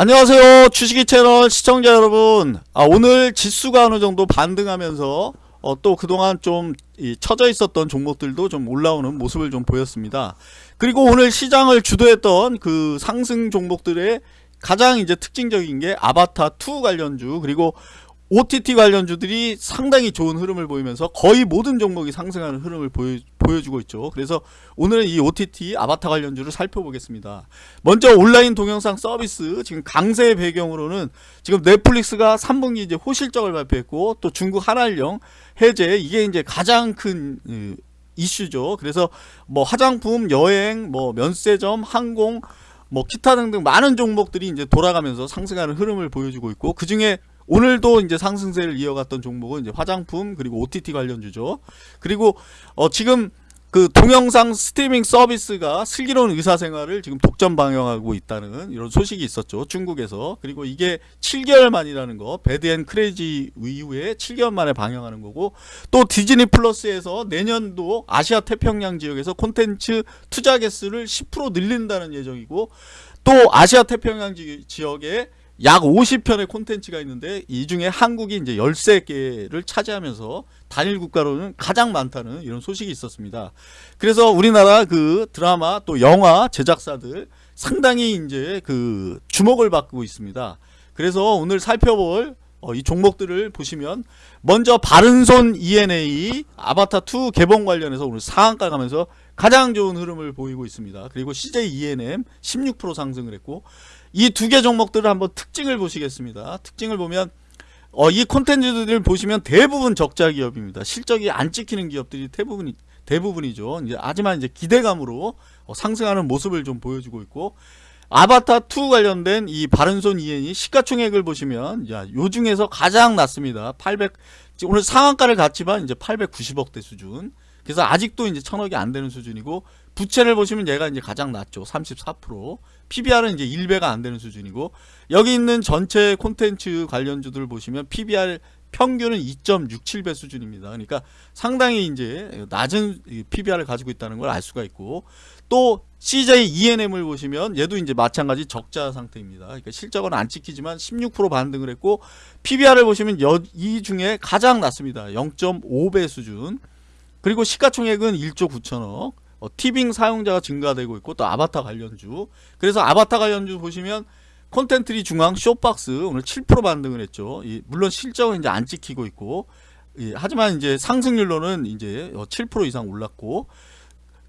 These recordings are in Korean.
안녕하세요. 주식이 채널 시청자 여러분. 아, 오늘 지수가 어느 정도 반등하면서 어, 또 그동안 좀 이, 처져 있었던 종목들도 좀 올라오는 모습을 좀 보였습니다. 그리고 오늘 시장을 주도했던 그 상승 종목들의 가장 이제 특징적인 게 아바타2 관련주 그리고 OTT 관련주들이 상당히 좋은 흐름을 보이면서 거의 모든 종목이 상승하는 흐름을 보여, 보여주고 있죠. 그래서 오늘은 이 OTT 아바타 관련주를 살펴보겠습니다. 먼저 온라인 동영상 서비스 지금 강세의 배경으로는 지금 넷플릭스가 3분기 이제 호실적을 발표했고 또 중국 한알령 해제 이게 이제 가장 큰 음, 이슈죠. 그래서 뭐 화장품, 여행, 뭐 면세점, 항공 뭐 기타 등등 많은 종목들이 이제 돌아가면서 상승하는 흐름을 보여주고 있고 그 중에 오늘도 이제 상승세를 이어갔던 종목은 이제 화장품 그리고 OTT 관련주죠. 그리고 어 지금 그 동영상 스트리밍 서비스가 슬기로운 의사생활을 지금 독점 방영하고 있다는 이런 소식이 있었죠. 중국에서. 그리고 이게 7개월 만이라는 거. 배드앤 크레이지 이후에 7개월 만에 방영하는 거고 또 디즈니 플러스에서 내년도 아시아 태평양 지역에서 콘텐츠 투자 개수를 10% 늘린다는 예정이고 또 아시아 태평양 지역에 약 50편의 콘텐츠가 있는데 이 중에 한국이 이제 13개를 차지하면서 단일 국가로는 가장 많다는 이런 소식이 있었습니다. 그래서 우리나라 그 드라마 또 영화 제작사들 상당히 이제 그 주목을 받고 있습니다. 그래서 오늘 살펴볼 어, 이 종목들을 보시면 먼저 바른손 ENA 아바타2 개봉 관련해서 오늘 상한가 가면서 가장 좋은 흐름을 보이고 있습니다. 그리고 CJ ENM 16% 상승을 했고 이 두 개 종목들을 한번 특징을 보시겠습니다. 특징을 보면 어, 이 콘텐츠들을 보시면 대부분 적자 기업입니다. 실적이 안 찍히는 기업들이 대부분 대부분이죠. 이제 하지만 이제 기대감으로 어, 상승하는 모습을 좀 보여주고 있고 아바타 2 관련된 이 바른손 이엔이 시가총액을 보시면 야, 요 중에서 가장 낮습니다. 800 오늘 상한가를 갔지만 이제 890억대 수준. 그래서 아직도 이제 천억이 안 되는 수준이고 부채를 보시면 얘가 이제 가장 낮죠. 34%. PBR은 이제 1배가 안 되는 수준이고 여기 있는 전체 콘텐츠 관련주들 보시면 PBR 평균은 2.67배 수준입니다. 그러니까 상당히 이제 낮은 PBR을 가지고 있다는 걸 알 수가 있고 또 CJ ENM을 보시면 얘도 이제 마찬가지 적자 상태입니다. 그러니까 실적은 안 찍히지만 16% 반등을 했고 PBR을 보시면 여, 이 중에 가장 낮습니다. 0.5배 수준. 그리고 시가총액은 1조 9천억. 어, 티빙 사용자가 증가되고 있고 또 아바타 관련주. 그래서 아바타 관련주 보시면 콘텐트리 중앙 쇼박스 오늘 7% 반등을 했죠. 이, 물론 실적은 이제 안 찍히고 있고 예, 하지만 이제 상승률로는 이제 7% 이상 올랐고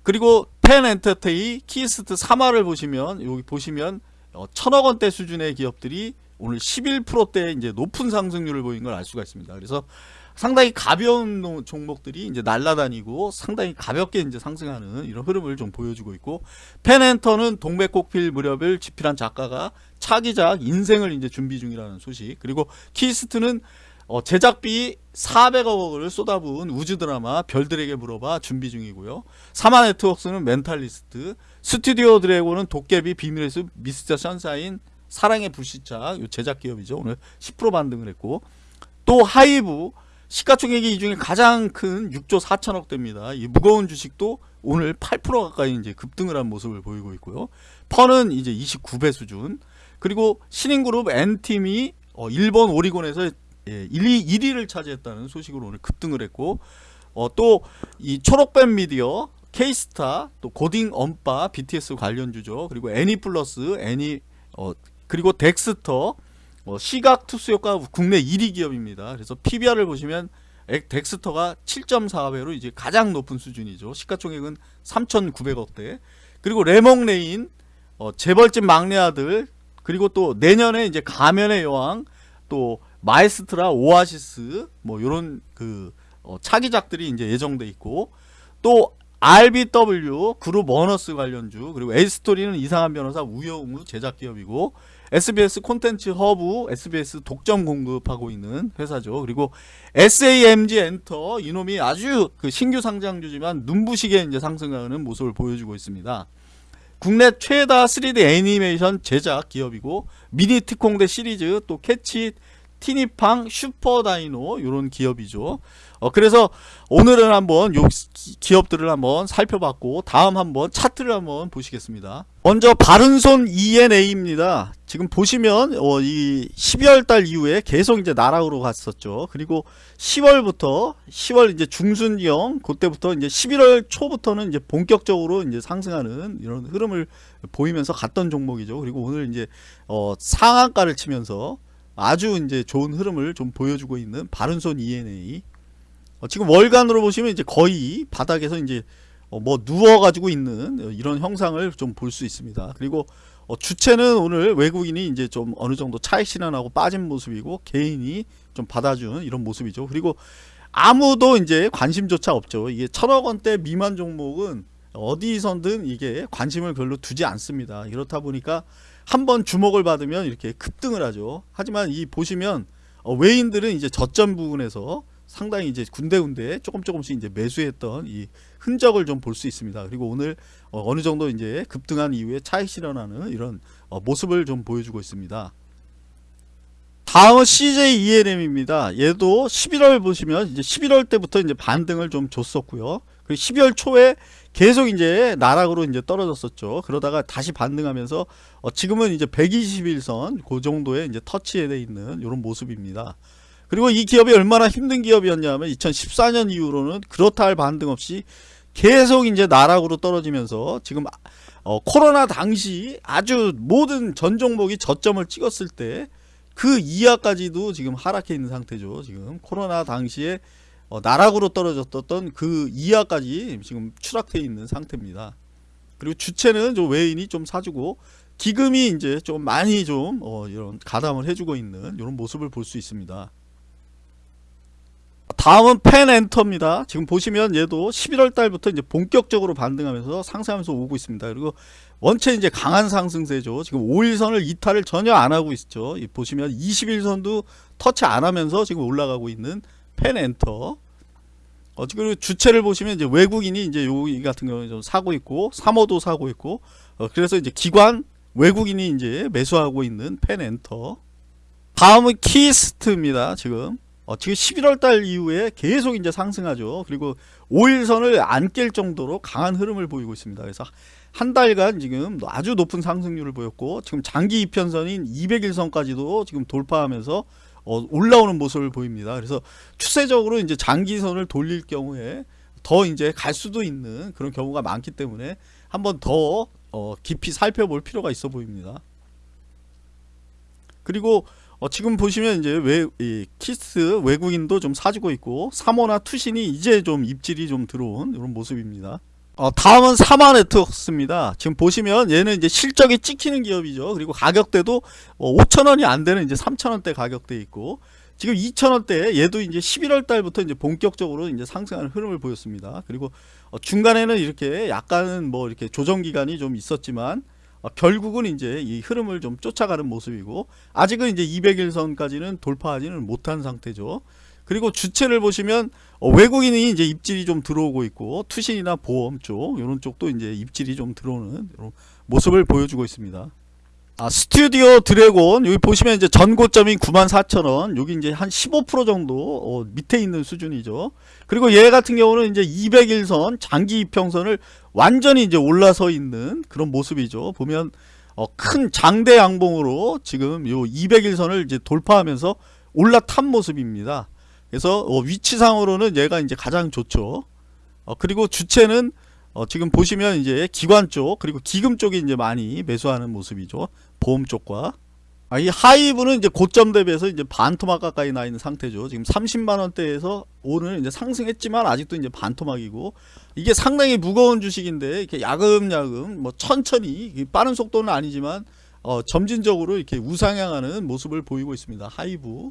그리고 팬엔터테인먼트, 키이스트, 삼화를 보시면 여기 보시면 어, 천억 원대 수준의 기업들이 오늘 11%대 이제 높은 상승률을 보인 걸 알 수가 있습니다. 그래서 상당히 가벼운 종목들이 이제 날라다니고 상당히 가볍게 이제 상승하는 이런 흐름을 좀 보여주고 있고 팬엔터는 동백꽃필 무렵을 집필한 작가가 차기작 인생을 이제 준비 중이라는 소식 그리고 키이스트는 어, 제작비 400억을 쏟아부은 우주 드라마 별들에게 물어봐 준비 중이고요. 삼화 네트웍스는 멘탈리스트, 스튜디오 드래곤은 도깨비 비밀의 숲, 미스터 션샤인, 사랑의 불시착 요 제작 기업이죠. 오늘 10% 반등을 했고 또 하이브 시가총액이 이 중에 가장 큰 6조 4천억 대입니다. 이 무거운 주식도 오늘 8% 가까이 이제 급등을 한 모습을 보이고 있고요. PER은 이제 29배 수준. 그리고 신인그룹 앤팀이 어, 일본 오리콘에서 예, 1위, 1위를 차지했다는 소식으로 오늘 급등을 했고 어, 또 이 초록뱀 미디어 케이스타 또 고딩 엄빠 BTS 관련주죠. 그리고 애니플러스 애니 어, 그리고 덱스터 뭐 시각 특수 효과 국내 1위 기업입니다. 그래서 PBR을 보시면 덱스터가 7.4배로 이제 가장 높은 수준이죠. 시가총액은 3,900억대. 그리고 래몽래인 어, 재벌집 막내 아들 그리고 또 내년에 이제 가면의 여왕 또 마에스트라 오아시스 뭐 요런 그 어, 차기작들이 이제 예정돼 있고 또 RBW 그룹 원어스 관련주 그리고 에이스토리는 이상한 변호사 우영우 제작 기업이고 SBS 콘텐츠 허브 SBS 독점 공급하고 있는 회사죠. 그리고 SAMG 엔터 이놈이 아주 그 신규 상장주지만 눈부시게 이제 상승하는 모습을 보여주고 있습니다. 국내 최다 3D 애니메이션 제작 기업이고 미니 특공대 시리즈 또 캐치 티니팡, 슈퍼다이노 이런 기업이죠. 어, 그래서 오늘은 한번 요 기- 기업들을 한번 살펴봤고 다음 한번 차트를 한번 보시겠습니다. 먼저 바른손 E&A입니다. 지금 보시면 어, 이 12월 달 이후에 계속 이제 나락으로 갔었죠. 그리고 10월부터 10월 이제 중순경 그때부터 이제 11월 초부터는 이제 본격적으로 이제 상승하는 이런 흐름을 보이면서 갔던 종목이죠. 그리고 오늘 이제 어, 상한가를 치면서 아주 이제 좋은 흐름을 좀 보여주고 있는 바른손 ENA. 어, 지금 월간으로 보시면 이제 거의 바닥에서 이제 어, 뭐 누워가지고 있는 어, 이런 형상을 좀 볼 수 있습니다. 그리고 어, 주체는 오늘 외국인이 이제 좀 어느 정도 차익 실현하고 빠진 모습이고 개인이 좀 받아주는 이런 모습이죠. 그리고 아무도 이제 관심조차 없죠. 이게 천억 원대 미만 종목은 어디선든 이게 관심을 별로 두지 않습니다. 이렇다 보니까 한번 주목을 받으면 이렇게 급등을 하죠. 하지만 이 보시면 어, 외인들은 이제 저점 부분에서 상당히 이제 군데군데 조금 조금씩 이제 매수했던 이 흔적을 좀 볼 수 있습니다. 그리고 오늘 어, 느 정도 이제 급등한 이후에 차익 실현하는 이런 어, 모습을 좀 보여주고 있습니다. 다음은 CJ ENM입니다. 얘도 11월 보시면 이제 11월 때부터 이제 반등을 좀 줬었고요. 그리고 12월 초에 계속 이제 나락으로 이제 떨어졌었죠. 그러다가 다시 반등하면서 어, 지금은 이제 121선 그 정도에 이제 터치돼 있는 이런 모습입니다. 그리고 이 기업이 얼마나 힘든 기업이었냐면 2014년 이후로는 그렇다 할 반등 없이 계속 이제 나락으로 떨어지면서 지금 어, 코로나 당시 아주 모든 전 종목이 저점을 찍었을 때 그 이하까지도 지금 하락해 있는 상태죠. 지금 코로나 당시에 어, 나락으로 떨어졌던 그 이하까지 지금 추락해 있는 상태입니다. 그리고 주체는 좀 외인이 좀 사주고 기금이 이제 좀 많이 좀 어, 이런 가담을 해주고 있는 이런 모습을 볼 수 있습니다. 다음은 펜엔터입니다. 지금 보시면 얘도 11월 달부터 이제 본격적으로 반등하면서 상승하면서 오고 있습니다. 그리고 원체 이제 강한 상승세죠. 지금 5일선을 이탈을 전혀 안 하고 있죠. 이 보시면 21선도 터치 안 하면서 지금 올라가고 있는 팬 엔터. 어, 그리고 주체를 보시면 이제 외국인이 이제 여기 같은 경우는 좀 사고 있고, 사모도 사고 있고, 어, 그래서 이제 기관 외국인이 이제 매수하고 있는 팬 엔터. 다음은 키이스트입니다. 지금. 어, 지금 11월 달 이후에 계속 이제 상승하죠. 그리고 5일선을 안 깰 정도로 강한 흐름을 보이고 있습니다. 그래서 한 달간 지금 아주 높은 상승률을 보였고 지금 장기 이편선인 200일선까지도 지금 돌파하면서 어, 올라오는 모습을 보입니다. 그래서 추세적으로 이제 장기선을 돌릴 경우에 더 이제 갈 수도 있는 그런 경우가 많기 때문에 한번 더 어, 깊이 살펴볼 필요가 있어 보입니다. 그리고 어, 지금 보시면 이제 외, 이 키스 외국인도 좀 사주고 있고 3호나 투신이 이제 좀 입질이 좀 들어온 이런 모습입니다. 어, 다음은 사마 네트워크스입니다. 지금 보시면 얘는 이제 실적이 찍히는 기업이죠. 그리고 가격대도 어, 5천원이 안 되는 이제 3천원대 가격대 있고 지금 2천원대 얘도 이제 11월 달부터 이제 본격적으로 이제 상승하는 흐름을 보였습니다. 그리고 어, 중간에는 이렇게 약간은 뭐 이렇게 조정 기간이 좀 있었지만 어, 결국은 이제 이 흐름을 좀 쫓아가는 모습이고 아직은 이제 200일선까지는 돌파하지는 못한 상태죠. 그리고 주체를 보시면 어, 외국인이 이제 입질이 좀 들어오고 있고 투신이나 보험 쪽 이런 쪽도 이제 입질이 좀 들어오는 모습을 보여주고 있습니다. 아, 스튜디오 드래곤 여기 보시면 이제 전고점이 94,000원 여기 이제 한 15% 정도 어, 밑에 있는 수준이죠. 그리고 얘 같은 경우는 이제 200일선 장기 이평선을 완전히 이제 올라서 있는 그런 모습이죠. 보면 어, 큰 장대 양봉으로 지금 요 200일선을 이제 돌파하면서 올라탄 모습입니다. 그래서 어, 위치상으로는 얘가 이제 가장 좋죠. 어, 그리고 주체는 어, 지금 보시면 이제 기관 쪽 그리고 기금 쪽이 이제 많이 매수하는 모습이죠. 보험 쪽과 아, 이 하이브는 이제 고점 대비해서 이제 반토막 가까이 나 있는 상태죠. 지금 30만 원대에서 오늘 이제 상승했지만 아직도 이제 반토막이고 이게 상당히 무거운 주식인데 이렇게 야금야금 뭐 천천히 빠른 속도는 아니지만 어, 점진적으로 이렇게 우상향하는 모습을 보이고 있습니다. 하이브.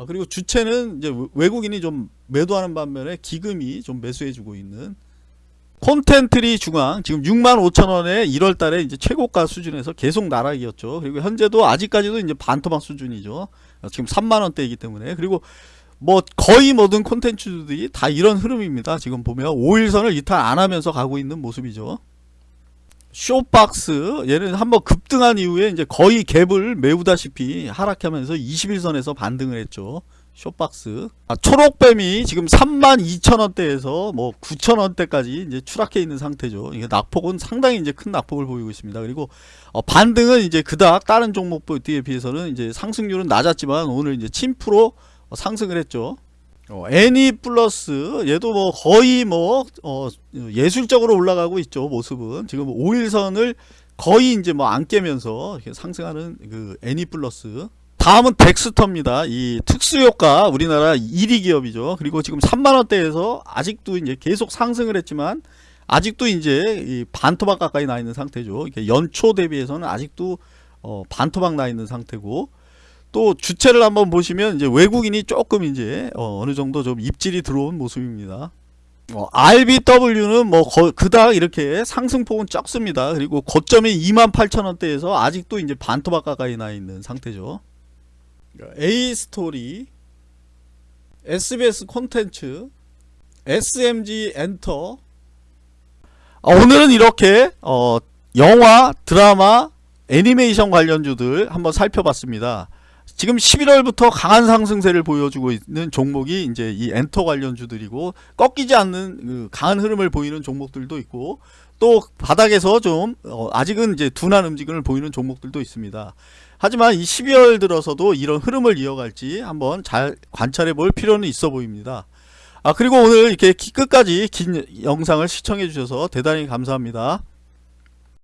아, 그리고 주체는 이제 외국인이 좀 매도하는 반면에 기금이 좀 매수해주고 있는 콘텐트리 중앙 지금 65,000원에 1월 달에 이제 최고가 수준에서 계속 나락이었죠. 그리고 현재도 아직까지도 이제 반토막 수준이죠. 어, 지금 3만 원대이기 때문에 그리고 뭐 거의 모든 콘텐츠들이 다 이런 흐름입니다. 지금 보면 5일선을 이탈 안 하면서 가고 있는 모습이죠. 쇼박스 얘는 한번 급등한 이후에 이제 거의 갭을 메우다시피 하락하면서 21선에서 반등을 했죠. 쇼박스. 아, 초록뱀이 지금 32,000원대에서 뭐 9,000원대까지 이제 추락해 있는 상태죠. 이게 낙폭은 상당히 이제 큰 낙폭을 보이고 있습니다. 그리고 어, 반등은 이제 그닥 다른 종목들에 비해서는 이제 상승률은 낮았지만 오늘 이제 침프로 어, 상승을 했죠. 어, 애니 플러스 얘도 뭐 거의 뭐 어, 예술적으로 올라가고 있죠 모습은. 지금 5일선을 거의 이제 뭐 안 깨면서 상승하는 그 애니 플러스. 다음은 덱스터입니다. 이 특수효과 우리나라 1위 기업이죠. 그리고 지금 3만원대에서 아직도 이제 계속 상승을 했지만 아직도 이제 이 반토막 가까이 나 있는 상태죠. 연초 대비해서는 아직도 어, 반토막 나 있는 상태고 또 주체를 한번 보시면 이제 외국인이 조금 이제 어, 느 정도 좀 입질이 들어온 모습입니다. 어, RBW는 뭐 거, 그닥 이렇게 상승폭은 적습니다. 그리고 고점이 28,000원대에서 아직도 이제 반토막 가까이 나 있는 상태죠. 에이스토리, SBS 콘텐츠, SAMG 엔터. 아, 오늘은 이렇게 어, 영화, 드라마, 애니메이션 관련주들 한번 살펴봤습니다. 지금 11월부터 강한 상승세를 보여주고 있는 종목이 이제 이 엔터 관련주들이고 꺾이지 않는 그 강한 흐름을 보이는 종목들도 있고 또 바닥에서 좀어 아직은 이제 둔한 움직임을 보이는 종목들도 있습니다. 하지만 이 12월 들어서도 이런 흐름을 이어갈지 한번 잘 관찰해 볼 필요는 있어 보입니다. 아 그리고 오늘 이렇게 끝까지 긴 영상을 시청해 주셔서 대단히 감사합니다.